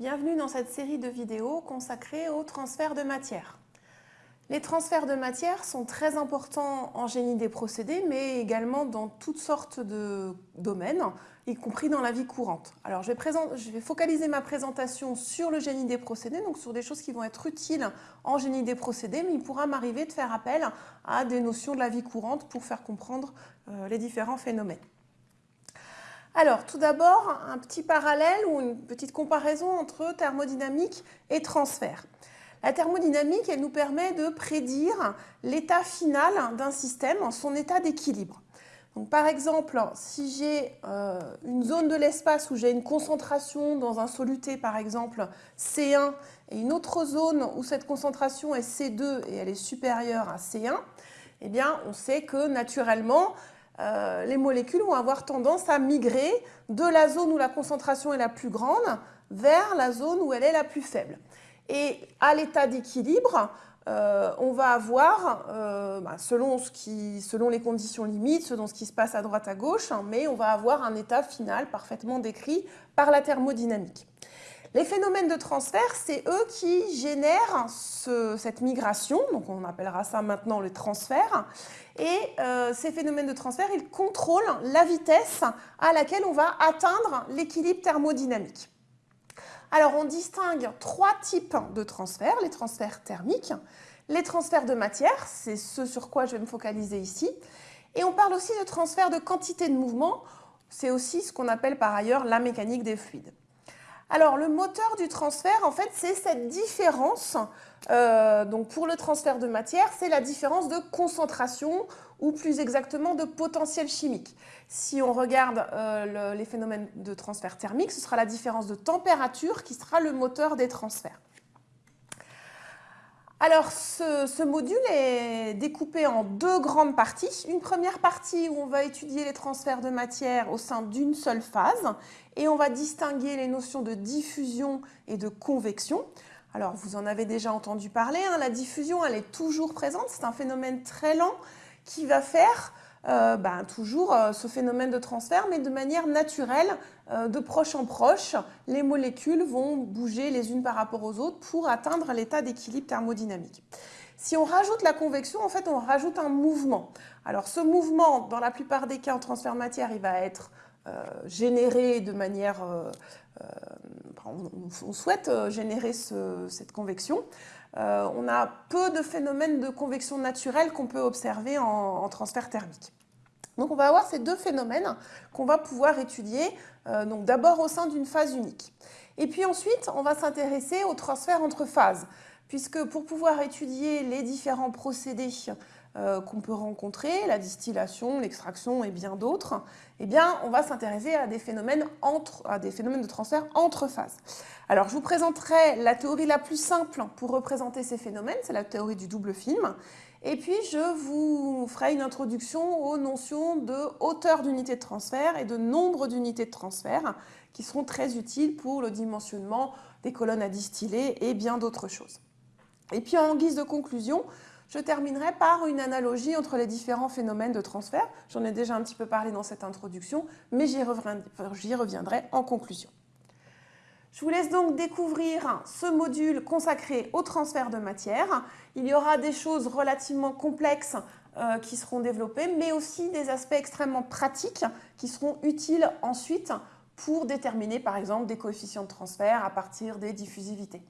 Bienvenue dans cette série de vidéos consacrée au transfert de matière. Les transferts de matière sont très importants en génie des procédés, mais également dans toutes sortes de domaines, y compris dans la vie courante. Alors je vais, focaliser ma présentation sur le génie des procédés, donc sur des choses qui vont être utiles en génie des procédés, mais il pourra m'arriver de faire appel à des notions de la vie courante pour faire comprendre euh, les différents phénomènes. Alors, tout d'abord, un petit parallèle ou une petite comparaison entre thermodynamique et transfert. La thermodynamique, elle nous permet de prédire l'état final d'un système, son état d'équilibre. Par exemple, si j'ai euh, une zone de l'espace où j'ai une concentration dans un soluté, par exemple C1, et une autre zone où cette concentration est C2 et elle est supérieure à C1, eh bien, on sait que naturellement, euh, les molécules vont avoir tendance à migrer de la zone où la concentration est la plus grande vers la zone où elle est la plus faible. Et à l'état d'équilibre, euh, on va avoir, euh, bah, selon, les conditions limites, selon ce qui se passe à droite à gauche, hein, mais on va avoir un état final parfaitement décrit par la thermodynamique. Les phénomènes de transfert, c'est eux qui génèrent cette migration, donc on appellera ça maintenant le transfert, et euh, ces phénomènes de transfert, ils contrôlent la vitesse à laquelle on va atteindre l'équilibre thermodynamique. Alors, on distingue trois types de transferts, les transferts thermiques, les transferts de matière, c'est ce sur quoi je vais me focaliser ici, et on parle aussi de transfert de quantité de mouvement, c'est aussi ce qu'on appelle par ailleurs la mécanique des fluides. Alors, le moteur du transfert, en fait, c'est cette différence. Euh, donc, pour le transfert de matière, c'est la différence de concentration ou plus exactement de potentiel chimique. Si on regarde euh, les phénomènes de transfert thermique, ce sera la différence de température qui sera le moteur des transferts. Alors, ce, module est découpé en deux grandes parties. Une première partie où on va étudier les transferts de matière au sein d'une seule phase et on va distinguer les notions de diffusion et de convection. Alors, vous en avez déjà entendu parler, hein. la diffusion, elle est toujours présente, c'est un phénomène très lent qui va faire euh, ben, toujours euh, ce phénomène de transfert, mais de manière naturelle, euh, de proche en proche, les molécules vont bouger les unes par rapport aux autres pour atteindre l'état d'équilibre thermodynamique. Si on rajoute la convection, en fait, on rajoute un mouvement. Alors, ce mouvement, dans la plupart des cas en transfert matière, il va être généré de manière... on, souhaite générer cette convection. Euh, on a peu de phénomènes de convection naturelle qu'on peut observer en, transfert thermique. Donc on va avoir ces deux phénomènes qu'on va pouvoir étudier euh, d'abord au sein d'une phase unique. Et puis ensuite, on va s'intéresser au transfert entre phases, puisque pour pouvoir étudier les différents procédés euh, qu'on peut rencontrer, la distillation, l'extraction et bien d'autres, eh on va s'intéresser à, des phénomènes à des phénomènes de transfert entre phases. Alors, je vous présenterai la théorie la plus simple pour représenter ces phénomènes, c'est la théorie du double film. Et puis, je vous ferai une introduction aux notions de hauteur d'unité de transfert et de nombre d'unités de transfert qui seront très utiles pour le dimensionnement des colonnes à distiller et bien d'autres choses. Et puis, en guise de conclusion, je terminerai par une analogie entre les différents phénomènes de transfert. J'en ai déjà un petit peu parlé dans cette introduction, mais j'y reviendrai en conclusion. Je vous laisse donc découvrir ce module consacré au transfert de matière. Il y aura des choses relativement complexes euh, qui seront développées, mais aussi des aspects extrêmement pratiques qui seront utiles ensuite pour déterminer par exemple des coefficients de transfert à partir des diffusivités.